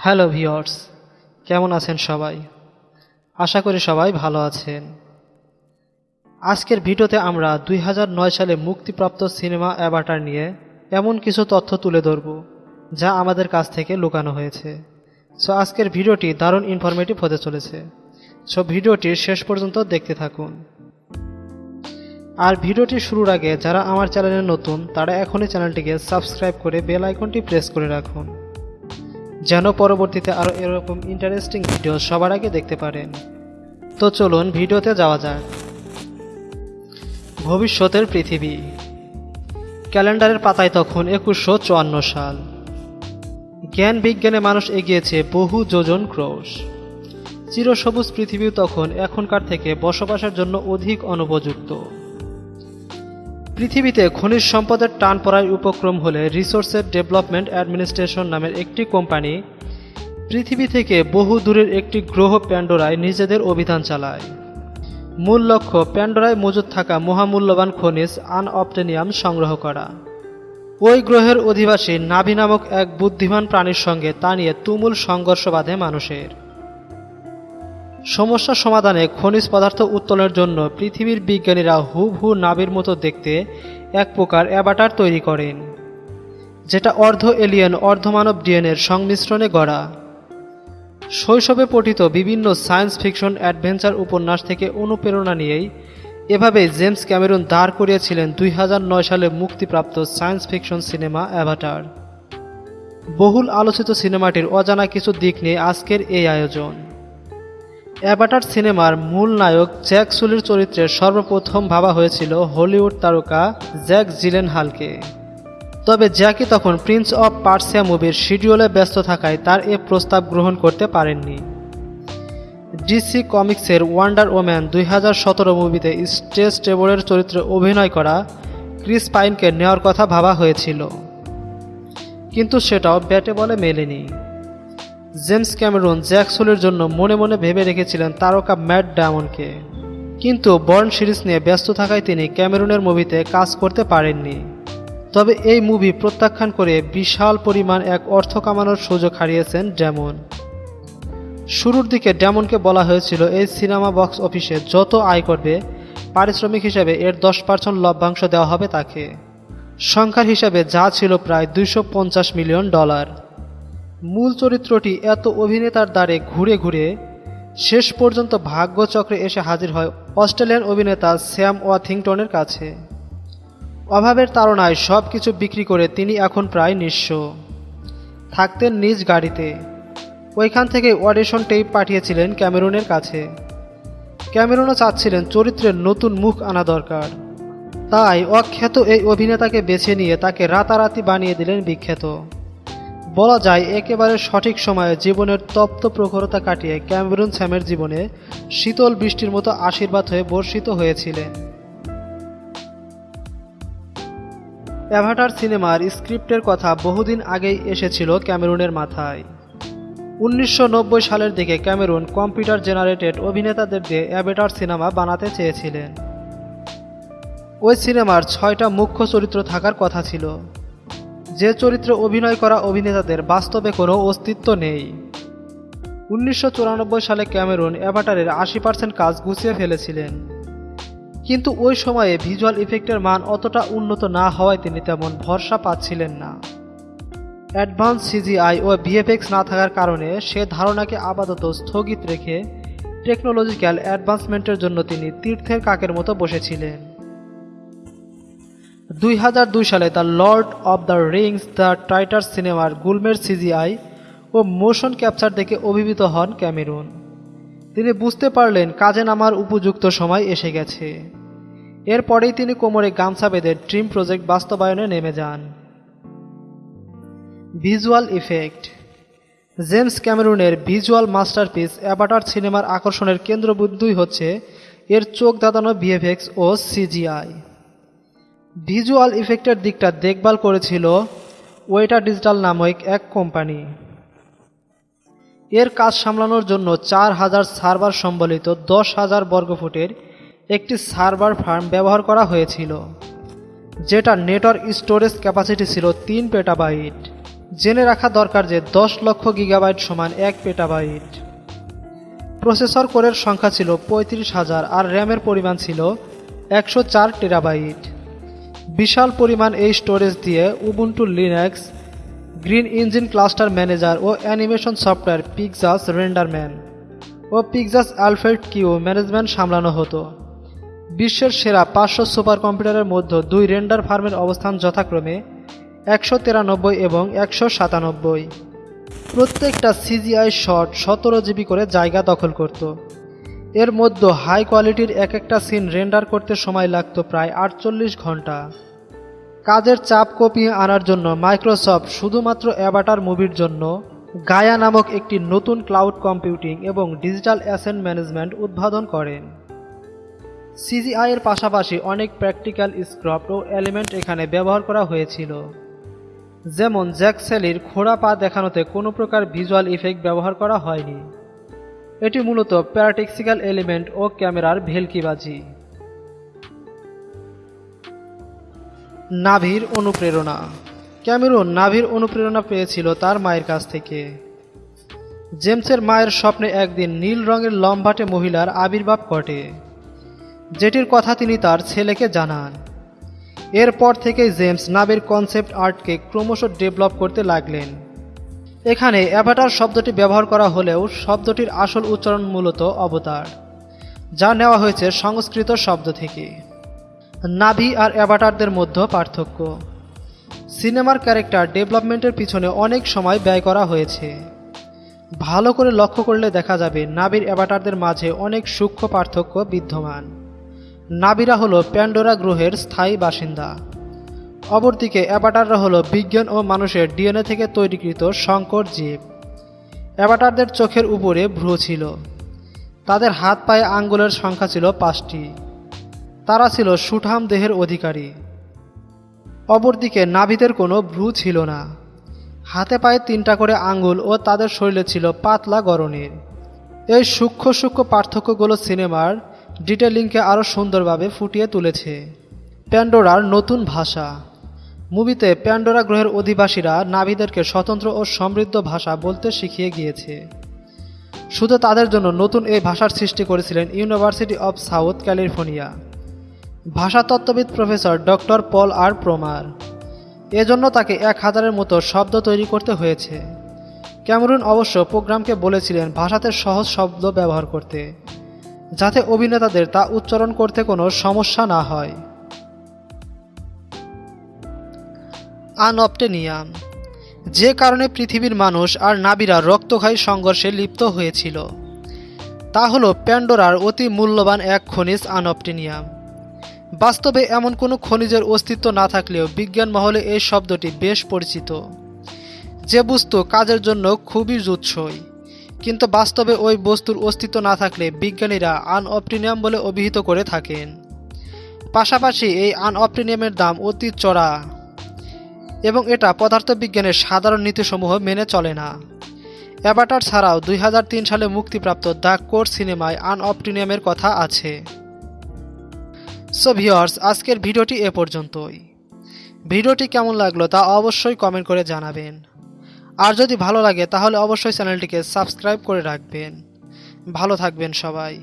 Hello viewers কেমন আছেন সবাই? আশা করি সবাই ভালো আছেন। আজকের ভিডিওতে আমরা দুই হাজার নয় সালে মুক্তিপ্রাপ্ত সিনেমা অ্যাভাটার নিয়ে এমন কিছু তথ্য তুলে ধরব, যা আমাদের কাছ থেকে লুকানো হয়েছে। সো আজকের ভিডিওটি দারুণ ইনফরমেটিভ হতে চলেছে। সো ভিডিওটি শেষ পর্যন্ত দেখতে থাকুন। আর ভিডিওটি শুরুর আগে যারা আমার চ্যানেলে নতুন, তারা এখনই চ্যানেলটিকে সাবস্ক্রাইব করে বেল আইকনটি প্রেস করে রাখুন। যেন পরবর্তীতে আরও এরকম ইন্টারেস্টিং ভিডিও সবার আগে দেখতে পারেন। তো চলুন ভিডিওতে যাওয়া যাক। ভবিষ্যতের পৃথিবী। ক্যালেন্ডারের পাতায় তখন একুশশো চুয়ান্ন সাল। জ্ঞান বিজ্ঞানে মানুষ এগিয়েছে বহু যোজন ক্রোশ। চিরসবুজ পৃথিবী তখন এখনকার থেকে বসবাসের জন্য অধিক অনুপযুক্ত। পৃথিবীতে খনিজ সম্পদের টান পড়ার উপক্রম হলে রিসোর্সের ডেভেলপমেন্ট অ্যাডমিনিস্ট্রেশন নামের একটি কোম্পানি পৃথিবী থেকে বহু দূরের একটি গ্রহ প্যান্ডোরায় নিজেদের অভিযান চালায়। মূল লক্ষ্য, প্যান্ডোরায় মজুদ থাকা মহামূল্যবান খনিজ আনঅপটেনিয়াম সংগ্রহ করা। ওই গ্রহের অধিবাসী নাভি নামক এক বুদ্ধিমান প্রাণীর সঙ্গে তা নিয়ে তুমুল সংঘর্ষ বাঁধে মানুষের। সমস্যা সমাধানে খনিজ পদার্থ উত্তোলনের জন্য পৃথিবীর বিজ্ঞানীরা হুবহু নাবির মতো দেখতে এক প্রকার অ্যাবাটার তৈরি করেন, যেটা অর্ধ এলিয়েন অর্ধমানব ডিএনএর সংমিশ্রণে গড়া। শৈশবে পঠিত বিভিন্ন সায়েন্স ফিকশন অ্যাডভেঞ্চার উপন্যাস থেকে অনুপ্রেরণা নিয়েই এভাবে জেমস ক্যামেরুন দাঁড় করিয়েছিলেন দুই হাজার নয় সালে মুক্তিপ্রাপ্ত সায়েন্স ফিকশন সিনেমা অ্যাভাটার। বহুল আলোচিত সিনেমাটির অজানা কিছু দিক নিয়ে আজকের এই আয়োজন। অ্যাভাটার সিনেমার মূল নায়ক জ্যাক সুলির চরিত্রে সর্বপ্রথম ভাবা হয়েছিল হলিউড তারকা জ্যাক জিলেন হালকে তবে জ্যাকি তখন প্রিন্স অফ পার্সিয়া মুভির শিডিউলে ব্যস্ত থাকায় তার এ প্রস্তাব গ্রহণ করতে পারেননি। ডিসি কমিক্সের ওয়ান্ডার ওম্যান দুই হাজার সতেরো মুভিতে স্টেজ টেবলের চরিত্রে অভিনয় করা ক্রিস পাইনকে নেওয়ার কথা ভাবা হয়েছিল। কিন্তু সেটাও ব্যাটে বলে মেলেনি। জেমস ক্যামেরুন জ্যাকসোলের জন্য মনে মনে ভেবে রেখেছিলেন তারকা ম্যাট ডায়মন্ডকে। কিন্তু বর্ন সিরিজ নিয়ে ব্যস্ত থাকায় তিনি ক্যামেরুনের মুভিতে কাজ করতে পারেননি। তবে এই মুভি প্রত্যাখ্যান করে বিশাল পরিমাণ এক অর্থ কামানোর সুযোগ হারিয়েছেন ড্যামন। শুরুর দিকে ড্যামনকে বলা হয়েছিল, এই সিনেমা বক্স অফিসে যত আয় করবে, পারিশ্রমিক হিসাবে এর দশ পার্সেন্ট লভ্যাংশ দেওয়া হবে তাকে। সংখ্যার হিসাবে যা ছিল প্রায় দুইশো পঞ্চাশ মিলিয়ন ডলার। মূল চরিত্রটি এত অভিনেতার দ্বারে ঘুরে ঘুরে শেষ পর্যন্ত ভাগ্যচক্রে এসে হাজির হয় অস্ট্রেলিয়ান অভিনেতা স্যাম ওয়াথিংটনের কাছে। অভাবের তাড়নায় সব কিছু বিক্রি করে তিনি এখন প্রায় নিঃস্ব। থাকতেন নিজ গাড়িতে। ওইখান থেকে অডিশন টেপ পাঠিয়েছিলেন ক্যামেরুনের কাছে। ক্যামেরুনও চাচ্ছিলেন চরিত্রের নতুন মুখ আনা দরকার। তাই অখ্যাত এই অভিনেতাকে বেছে নিয়ে তাকে রাতারাতি বানিয়ে দিলেন বিখ্যাত। বলা যায়, একেবারে সঠিক সময়ে জীবনের তপ্ত প্রখরতা কাটিয়ে ক্যামেরুন স্যামের জীবনে শীতল বৃষ্টির মতো আশীর্বাদ হয়ে বর্ষিত হয়েছিলেন। অ্যাভাটার সিনেমার স্ক্রিপ্টের কথা বহুদিন আগেই এসেছিল ক্যামেরুনের মাথায়। উনিশশো নব্বই সালের দিকে ক্যামেরুন কম্পিউটার জেনারেটেড অভিনেতাদের দিয়ে অ্যাভেটার সিনেমা বানাতে চেয়েছিলেন। ওই সিনেমার ছয়টা মুখ্য চরিত্র থাকার কথা ছিল। যে চরিত্রে অভিনয় করা অভিনেতাদের বাস্তবে কোনো অস্তিত্ব নেই। উনিশশো চুরানব্বই সালে ক্যামেরুন অ্যাভাটারের আশি পার্সেন্ট কাজ গুছিয়ে ফেলেছিলেন। কিন্তু ওই সময়ে ভিজুয়াল ইফেক্টের মান অতটা উন্নত না হওয়ায় তিনি তেমন ভরসা পাচ্ছিলেন না। অ্যাডভান্স সিজিআই ও ভিএফএক্স না থাকার কারণে সে ধারণাকে আপাতত স্থগিত রেখে টেকনোলজিক্যাল অ্যাডভান্সমেন্টের জন্য তিনি তীর্থের কাকের মতো বসেছিলেন। দুই হাজার দুই সালে the lord of the rings, the titre সিনেমার গুলমের সিজিআই ও মোশন ক্যাপচার দেখে অভিভূত হন ক্যামেরুন। তিনি বুঝতে পারলেন কাজে নামার উপযুক্ত সময় এসে গেছে। এরপরেই তিনি কোমরে গামছা বেঁধে ড্রিম প্রজেক্ট বাস্তবায়নে নেমে যান। Visual effect. জেমস ক্যামেরুনের ভিজুয়াল মাস্টারপিস অ্যাবাটার সিনেমার আকর্ষণের কেন্দ্রবিন্দুই হচ্ছে এর চোখ দাঁতানো ভিএফএক্স ও সিজিআই। ভিজুয়াল ইফেক্টের দিকটা দেখভাল করেছিল ওয়েটা ডিজিটাল নামক এক কোম্পানি এর কাজ সামলানোর জন্য চার হাজার সার্ভার সম্বলিত দশ হাজার বর্গফুটের একটি সার্ভার ফার্ম ব্যবহার করা হয়েছিল, যেটা নেটওয়ার্ক স্টোরেজ ক্যাপাসিটি ছিল তিন পেটাবাইট জেনে রাখা দরকার যে দশ লক্ষ গিগাবাইট সমান এক পেটাবাইট প্রসেসর কোরের সংখ্যা ছিল পঁয়ত্রিশ হাজার আর র্যামের পরিমাণ ছিল একশো চার টেরাবাইট বিশাল পরিমাণ এই স্টোরেজ দিয়ে Ubuntu Linux grid engine cluster manager ও অ্যানিমেশন সফটওয়্যার পিকজাস রেন্ডারম্যান ও পিকজাস অ্যালফ্রেড কিউ ম্যানেজমেন্ট সামলানো হতো। বিশ্বের সেরা পাঁচশো সুপার কম্পিউটারের মধ্যে দুই রেন্ডার ফার্মের অবস্থান যথাক্রমে একশো তিরানব্বই এবং একশো সাতানব্বই। প্রত্যেকটা সিজিআই শট সতেরো জিবি করে জায়গা দখল করত। এর মধ্যে হাই কোয়ালিটির এক একটা সিন রেন্ডার করতে সময় লাগত প্রায় আটচল্লিশ ঘণ্টা। কাজের চাপ কপিয়ে আনার জন্য মাইক্রোসফট শুধুমাত্র অ্যাভাটার মুভির জন্য গায়া নামক একটি নতুন ক্লাউড কম্পিউটিং এবং ডিজিটাল অ্যাসেন্ট ম্যানেজমেন্ট উদ্বোধন করেন। সিজিআই এর পাশাপাশি অনেক প্র্যাকটিক্যাল স্ক্রপ্ট ও এলিমেন্ট এখানে ব্যবহার করা হয়েছিল। যেমন জ্যাকসেলির খোড়া পা দেখানোতে কোনো প্রকার ভিজুয়াল ইফেক্ট ব্যবহার করা হয়নি। এটি মূলত প্যারাটেক্সিক্যাল এলিমেন্ট ও ক্যামেরার ভেলকিবাজি। নাভির অনুপ্রেরণা। ক্যামেরুন নাভির অনুপ্রেরণা পেয়েছিল তার মায়ের কাছ থেকে। জেমসের মায়ের স্বপ্নে একদিন নীল রঙের লম্বাটে মহিলার আবির্ভাব ঘটে। যেটির কথা তিনি তার ছেলেকে জানান। এরপর থেকে জেমস নাভির কনসেপ্ট আর্টকে ক্রমশ ডেভেলপ করতে লাগলেন। এখানে অ্যাভাটার শব্দটি ব্যবহার করা হলেও শব্দটির আসল উচ্চারণ মূলত অবতার, যা নেওয়া হয়েছে সংস্কৃত শব্দ থেকে। নাভি আর অ্যাভাটারদের মধ্যে পার্থক্য। সিনেমার ক্যারেক্টার ডেভেলপমেন্টের পিছনে অনেক সময় ব্যয় করা হয়েছে। ভালো করে লক্ষ্য করলে দেখা যাবে নাবির অ্যাভাটারদের মাঝে অনেক সূক্ষ্ম পার্থক্য বিদ্যমান। নাবিরা হলো প্যান্ডোরা গ্রহের স্থায়ী বাসিন্দা। অপরদিকে অ্যাভাটাররা হলো বিজ্ঞান ও মানুষের ডিএনএ থেকে তৈরিকৃত সংকর জীব। অ্যাভাটারদের চোখের উপরে ভ্রু ছিল। তাদের হাত পায়ে আঙ্গুলের সংখ্যা ছিল পাঁচটি। তারা ছিল সুঠাম দেহের অধিকারী। অপরদিকে নাভিদের কোনো ভ্রু ছিল না। হাতে পায়ে তিনটা করে আঙ্গুল ও তাদের শরীরে ছিল পাতলা গরনের এই সূক্ষ্ম সূক্ষ্ম পার্থক্যগুলো সিনেমার ডিটেলিংকে আরও সুন্দরভাবে ফুটিয়ে তুলেছে। প্যান্ডোরার নতুন ভাষা। মুভিতে প্যান্ডোরা গ্রহের অধিবাসীরা নাভিদেরকে স্বতন্ত্র ও সমৃদ্ধ ভাষা বলতে শিখিয়ে গিয়েছে। শুধু তাদের জন্য নতুন এই ভাষার সৃষ্টি করেছিলেন university of South California ভাষাতত্ত্ববিদ professor doctor Paul R Frommer. এজন্য তাকে এক হাজারের মতো শব্দ তৈরি করতে হয়েছে। ক্যামেরুন অবশ্য প্রোগ্রামকে বলেছিলেন ভাষাতে সহজ শব্দ ব্যবহার করতে, যাতে অভিনেতাদের তা উচ্চারণ করতে কোনো সমস্যা না হয়। আনঅপটেনিয়াম যে কারণে পৃথিবীর মানুষ আর নাবিরা রক্তক্ষয়ী সংঘর্ষে লিপ্ত হয়েছিল। তা হলো প্যান্ডোরার অতি মূল্যবান এক খনিজ আনঅপটেনিয়াম বাস্তবে এমন কোনো খনিজের অস্তিত্ব না থাকলেও বিজ্ঞান মহলে এই শব্দটি বেশ পরিচিত। যে বস্তু কাজের জন্য খুবই জুৎসই, কিন্তু বাস্তবে ওই বস্তুর অস্তিত্ব না থাকলে বিজ্ঞানীরা আনঅপটিনিয়াম বলে অভিহিত করে থাকেন। পাশাপাশি এই আনঅপটিনিয়ামের দাম অতি চড়া। এবং এটা পদার্থবিজ্ঞানের সাধারণ নীতিসমূহ মেনে চলে না। অ্যাভাটার ছাড়াও দুই হাজার তিন সালে মুক্তিপ্রাপ্ত দ্য কোর সিনেমায় আনঅপটিনিয়ামের কথা আছে। সো ভিওর্স আজকের ভিডিওটি এ পর্যন্তই। ভিডিওটি কেমন লাগল তা অবশ্যই কমেন্ট করে জানাবেন। আর যদি ভালো লাগে, তাহলে অবশ্যই চ্যানেলটিকে সাবস্ক্রাইব করে রাখবেন। ভালো থাকবেন সবাই।